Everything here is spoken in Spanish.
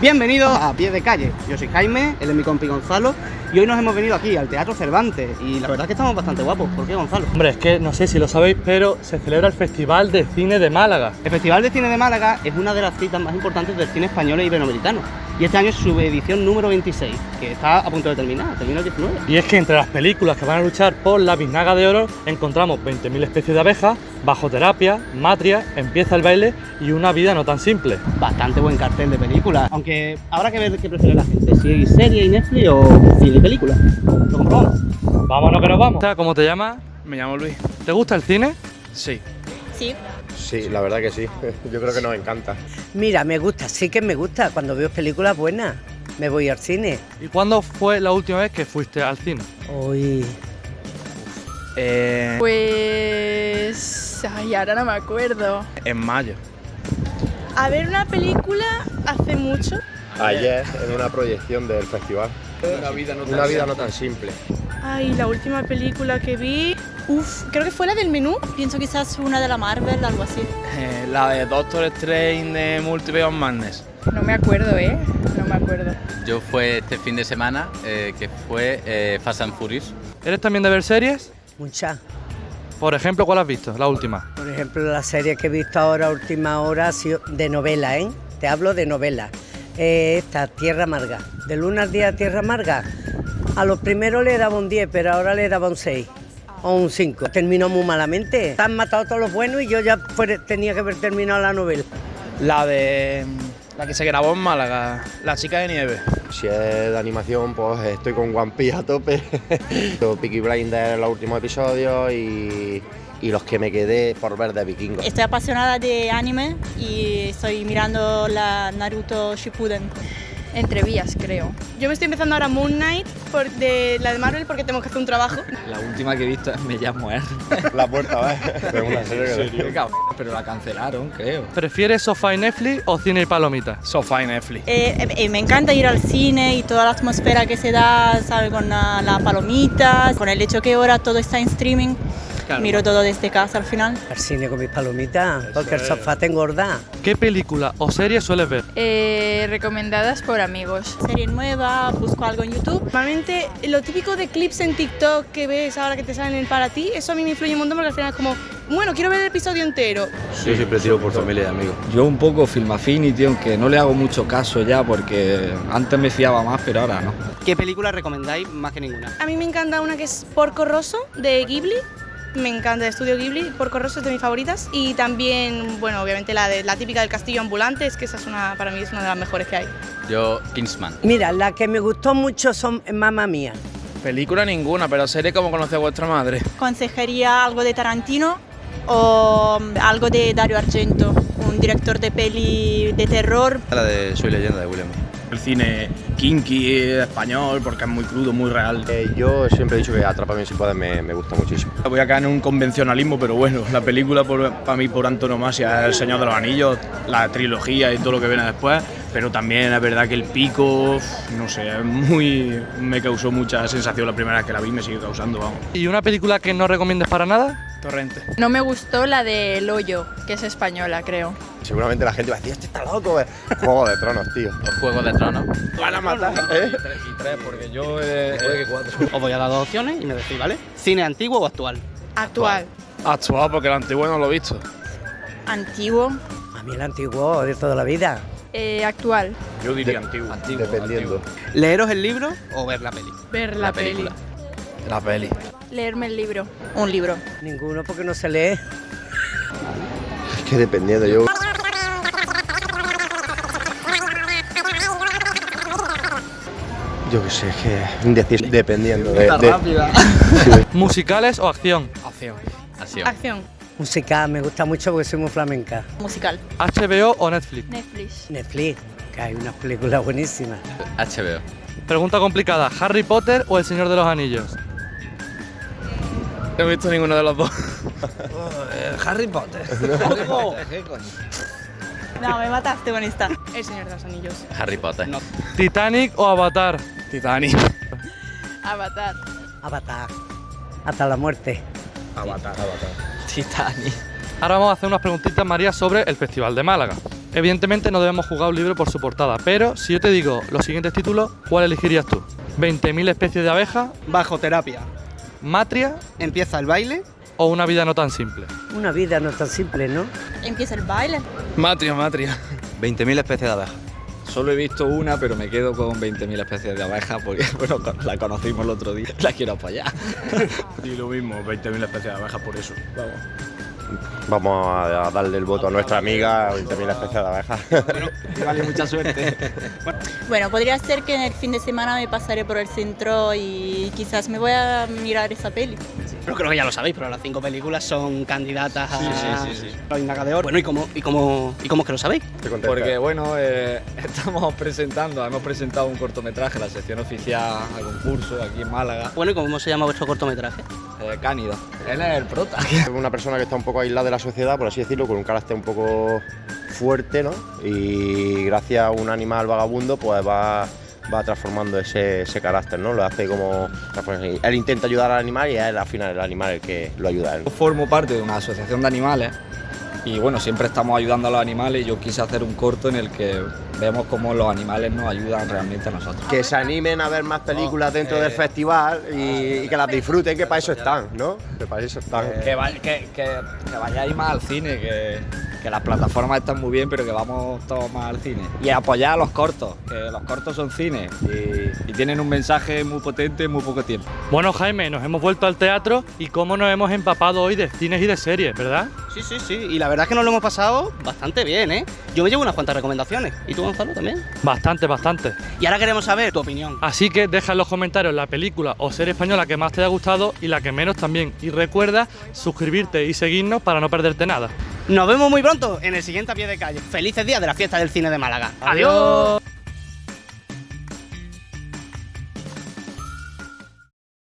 Bienvenidos a Pie de Calle. Yo soy Jaime, él es mi compi Gonzalo y hoy nos hemos venido aquí al Teatro Cervantes y la verdad es que estamos bastante guapos. ¿Por qué, Gonzalo? Hombre, es que no sé si lo sabéis, pero se celebra el Festival de Cine de Málaga. El Festival de Cine de Málaga es una de las citas más importantes del cine español e iberoamericano y este año es su edición número 26, que está a punto de terminar, termina el 19. Y es que entre las películas que van a luchar por la biznaga de oro encontramos 20.000 especies de abejas, bajo terapia, matria, empieza el baile y una vida no tan simple. Bastante buen cartel de películas, aunque habrá que ver qué prefiere la gente, si serie y Netflix o cine y película. ¿Lo comprobamos? Vámonos que nos vamos. ¿Cómo te llamas? Me llamo Luis. ¿Te gusta el cine? Sí. Sí. Sí, la verdad que sí. Yo creo que nos encanta. Mira, me gusta, sí que me gusta. Cuando veo películas buenas, me voy al cine. ¿Y cuándo fue la última vez que fuiste al cine? Hoy. Eh, Pues... Ay, ahora no me acuerdo. en mayo. A ver una película hace mucho. Ayer en una proyección del festival. Una vida no tan, simple. Ay, la última película que vi... Uf, creo que fue la del menú. Pienso quizás una de la Marvel, algo así. Eh, la de Doctor Strange de Multiverse of Madness. No me acuerdo, ¿eh? No me acuerdo. Yo fue este fin de semana, eh, que fue eh, Fast and Furious. ¿Eres también de ver series? Muchas. Por ejemplo, ¿cuál has visto? La última. Por ejemplo, la serie que he visto ahora, última hora, ha sido de novela, ¿eh? Te hablo de novela. Eh, esta, Tierra Amarga. De luna al día, Tierra Amarga. A los primeros le daba un 10, pero ahora le daba un 6 o un 5. Terminó muy malamente. Han matado a todos los buenos y yo ya tenía que haber terminado la novela. La de. La que se grabó en Málaga, La chica de nieve. Si es de animación, pues estoy con One Piece a tope. Peaky Blinders en los últimos episodios y, y los que me quedé por ver de vikingos. Estoy apasionada de anime y estoy mirando la Naruto Shippuden. Entre vías, creo. Yo me estoy empezando ahora Moon Knight por de la de Marvel porque tengo que hacer un trabajo. La última que he visto es Me llamo R. La puerta, ¿ves? Es una serie que- Pero la cancelaron, creo. ¿Prefieres sofá y Netflix o cine y palomitas? Sofá y Netflix. Eh, eh, me encanta ir al cine y toda la atmósfera que se da, ¿sabe? Con la, la palomita, con el hecho que ahora todo está en streaming. Miro todo desde casa al final. Al cine con mis palomitas, porque el sofá te engorda. ¿Qué película o serie sueles ver? Eh, recomendadas por amigos. Serie nueva, busco algo en YouTube. Normalmente lo típico de clips en TikTok que ves ahora que te salen en para ti, eso a mí me influye un montón porque al final es como, bueno, quiero ver el episodio entero. Yo siempre tiro por familia y amigos. Yo un poco Film Affinity, aunque no le hago mucho caso ya porque antes me fiaba más, pero ahora no. ¿Qué película recomendáis más que ninguna? A mí me encanta una que es Porco Rosso de Ghibli. Me encanta de Estudio Ghibli, Porco Rosso es de mis favoritas. Y también, bueno, obviamente la, de, la típica del castillo ambulante, es que esa es una, para mí es una de las mejores que hay. Yo Kingsman. Mira, la que me gustó mucho son Mamma Mía. Película ninguna, pero serie como conoce a vuestra madre. Consejería algo de Tarantino o algo de Dario Argento, un director de peli de terror. La de Soy leyenda de William. El cine kinky español, porque es muy crudo, muy real. Eh, yo siempre he dicho que Atrápame si puedes me, me gusta muchísimo. Voy a caer en un convencionalismo, pero bueno, la película para mí por antonomasia es El Señor de los Anillos, la trilogía y todo lo que viene después, pero también es verdad que el pico, no sé, es muy me causó mucha sensación la primera vez que la vi, me sigue causando, vamos. ¿Y una película que no recomiendes para nada? Torrente. No me gustó la de El Hoyo, que es española, creo. Seguramente la gente va a decir, este está loco. eh". Juego de Tronos, tío. Los Juegos de Tronos. Van a matar, ¿eh? Y tres, porque yo eh, cuatro. Os voy a dar dos opciones y me decís, ¿vale? ¿Cine antiguo o actual? Actual. Actual, porque el antiguo no lo he visto. Antiguo. A mí el antiguo de toda la vida. Eh, actual. Yo diría antiguo. Antiguo, Dependiendo. ¿Leeros el libro o ver la peli? Ver la, peli. La peli. Leerme el libro. Un libro. Ninguno porque no se lee. Es que dependiendo, yo. Yo qué sé, es que indecir dependiendo de, de- ¿Musicales o acción? Acción. Acción. Acción. Música me gusta mucho porque soy muy flamenca. Musical. ¿HBO o Netflix? Netflix. Netflix, que hay unas películas buenísimas. HBO. Pregunta complicada, ¿Harry Potter o El Señor de los Anillos? No he visto ninguno de los dos. Harry Potter. No, me mataste con esta. El Señor de los Anillos. Harry Potter. No. ¿Titanic o Avatar? Titanic. Avatar. Avatar. Hasta la muerte. Avatar. Titanic. Ahora vamos a hacer unas preguntitas, María, sobre el Festival de Málaga. Evidentemente no debemos juzgar un libro por su portada, pero si yo te digo los siguientes títulos, ¿cuál elegirías tú? 20.000 especies de abejas, Bajo terapia. Matria Empieza el baile. o Una vida no tan simple. Una vida no tan simple, ¿no? Empieza el baile. Matria, matria. 20.000 especies de abejas. Solo he visto una, pero me quedo con 20.000 especies de abejas porque, bueno, la conocimos el otro día. La quiero apoyar. Y lo mismo, 20.000 especies de abejas por eso. Vamos. Vamos a darle el voto a nuestra amiga, 20.000 especies de abejas. vale mucha suerte. Bueno, podría ser que en el fin de semana me pasaré por el centro y quizás me voy a mirar esa peli. Pero creo que ya lo sabéis, pero las cinco películas son candidatas a la Inaga de Oro. Bueno, ¿y cómo, y, cómo, ¿y cómo es que lo sabéis? Porque, bueno, eh, estamos presentando, hemos presentado un cortometraje, la sección oficial a concurso aquí en Málaga, Bueno, ¿y cómo se llama vuestro cortometraje? Eh, Cánido. Él es el prota. Es una persona que está un poco aislada de la sociedad, por así decirlo, con un carácter un poco fuerte, ¿no? Y gracias a un animal vagabundo, pues va, va transformando ese, ese carácter, ¿no? Lo hace como... Él intenta ayudar al animal y es al final el animal el que lo ayuda a él. Yo formo parte de una asociación de animales y bueno, siempre estamos ayudando a los animales y yo quise hacer un corto en el que vemos cómo los animales nos ayudan realmente a nosotros. Que se animen a ver más películas dentro del festival y, y que las disfruten, que para eso están, ¿no? Que para eso están. Que, va- que, que- que vayáis más al cine, que, que las plataformas están muy bien, pero que vamos todos más al cine. Y apoyar a los cortos, que los cortos son cine y, y tienen un mensaje muy potente en muy poco tiempo. Bueno, Jaime, nos hemos vuelto al teatro y cómo nos hemos empapado hoy de cines y de series, ¿verdad? Sí, sí, sí. Y la verdad es que nos lo hemos pasado bastante bien, ¿eh? Yo me llevo unas cuantas recomendaciones. ¿Y tú, Gonzalo, también? Bastante, bastante. Y ahora queremos saber tu opinión. Así que deja en los comentarios la película o serie española que más te haya gustado y la que menos también. Y recuerda suscribirte y seguirnos para no perderte nada. Nos vemos muy pronto en el siguiente a pie de calle. Felices días de la fiesta del cine de Málaga. Adiós.